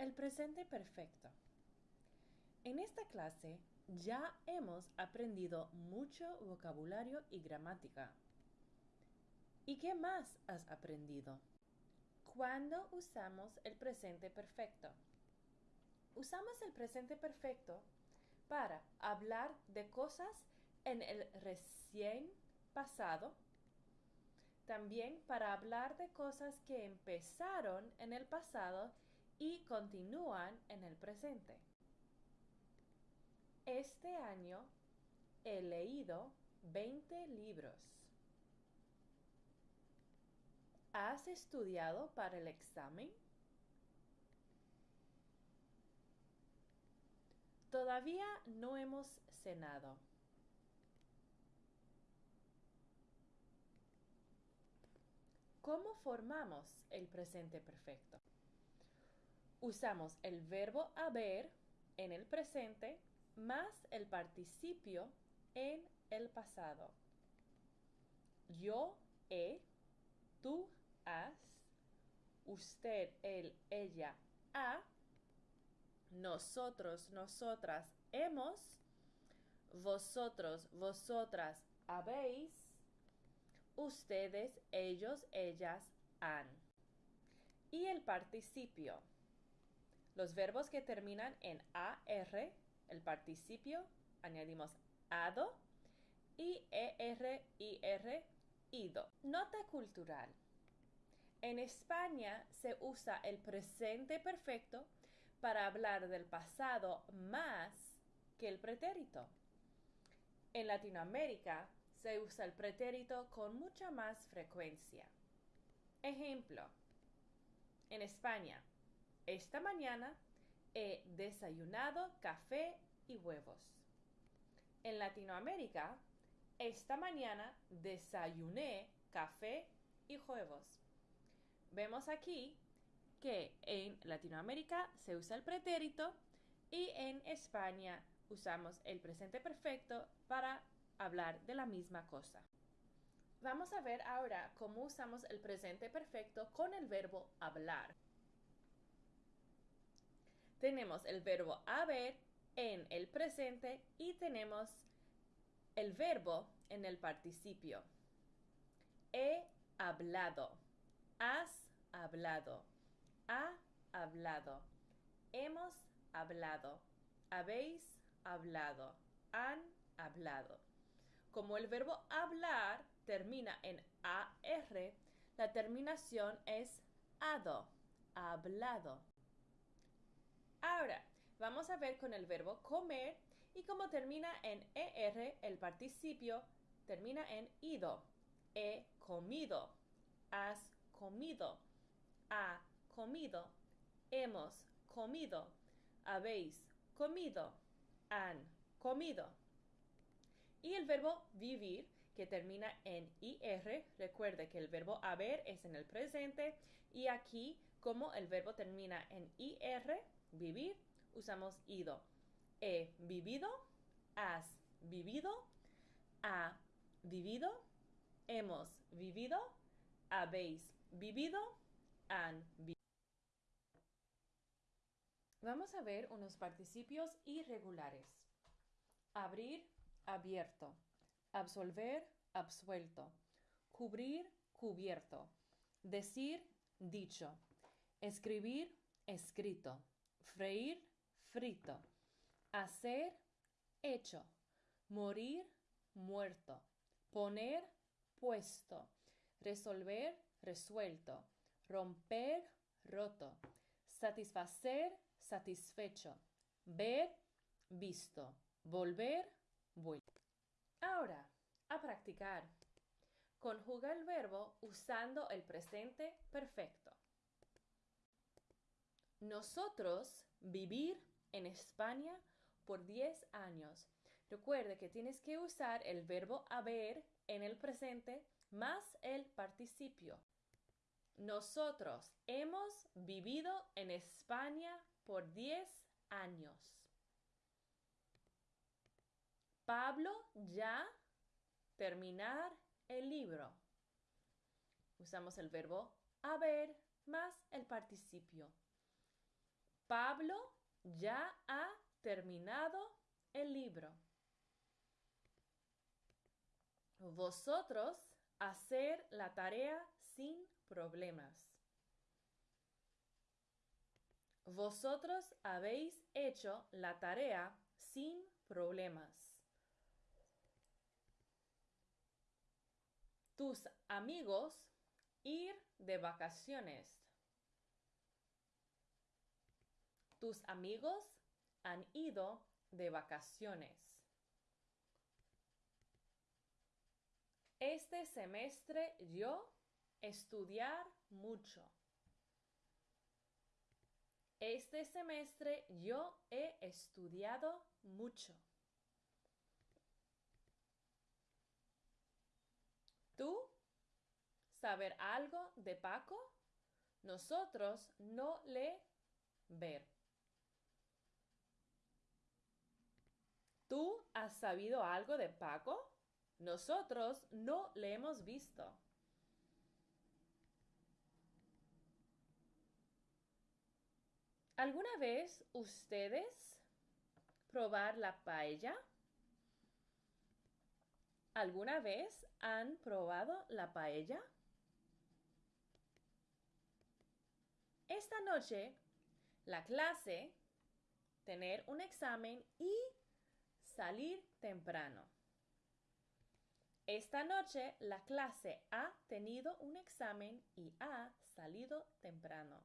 El presente perfecto. En esta clase ya hemos aprendido mucho vocabulario y gramática. ¿Y qué más has aprendido? ¿Cuándo usamos el presente perfecto? Usamos el presente perfecto para hablar de cosas en el recién pasado, también para hablar de cosas que empezaron en el pasado y continúan en el presente. Este año he leído 20 libros. ¿Has estudiado para el examen? Todavía no hemos cenado. ¿Cómo formamos el presente perfecto? Usamos el verbo haber en el presente más el participio en el pasado. Yo he, tú has, usted, él, ella, ha, nosotros, nosotras hemos, vosotros, vosotras habéis, ustedes, ellos, ellas han. Y el participio los verbos que terminan en AR, el participio, añadimos ado y ER, IR, ido. Nota cultural. En España se usa el presente perfecto para hablar del pasado más que el pretérito. En Latinoamérica se usa el pretérito con mucha más frecuencia. Ejemplo. En España, esta mañana he desayunado café y huevos. En Latinoamérica, esta mañana desayuné café y huevos. Vemos aquí que en Latinoamérica se usa el pretérito y en España usamos el presente perfecto para hablar de la misma cosa. Vamos a ver ahora cómo usamos el presente perfecto con el verbo hablar tenemos el verbo haber en el presente y tenemos el verbo en el participio. He hablado. Has hablado. Ha hablado. Hemos hablado. Habéis hablado. Han hablado. Como el verbo hablar termina en AR, la terminación es ado, hablado. Ahora, vamos a ver con el verbo comer y como termina en ER, el participio termina en ido. He comido. Has comido. Ha comido. Hemos comido. Habéis comido. Han comido. Y el verbo vivir, que termina en IR, recuerde que el verbo haber es en el presente y aquí, como el verbo termina en IR, vivir, usamos ido. He vivido, has vivido, ha vivido, hemos vivido, habéis vivido, han vivido. Vamos a ver unos participios irregulares. Abrir, abierto. Absolver, absuelto. Cubrir, cubierto. Decir, dicho. Escribir, escrito freír, frito, hacer, hecho, morir, muerto, poner, puesto, resolver, resuelto, romper, roto, satisfacer, satisfecho, ver, visto, volver, vuelto. Ahora, a practicar. Conjuga el verbo usando el presente perfecto. Nosotros vivir en España por 10 años. Recuerde que tienes que usar el verbo haber en el presente más el participio. Nosotros hemos vivido en España por 10 años. Pablo ya terminar el libro. Usamos el verbo haber más el participio. Pablo ya ha terminado el libro. Vosotros hacer la tarea sin problemas. Vosotros habéis hecho la tarea sin problemas. Tus amigos ir de vacaciones. Tus amigos han ido de vacaciones. Este semestre yo estudiar mucho. Este semestre yo he estudiado mucho. ¿Tú saber algo de Paco? Nosotros no le ver. ¿Tú has sabido algo de Paco? Nosotros no le hemos visto. ¿Alguna vez ustedes probar la paella? ¿Alguna vez han probado la paella? Esta noche, la clase, tener un examen y salir temprano. Esta noche, la clase ha tenido un examen y ha salido temprano.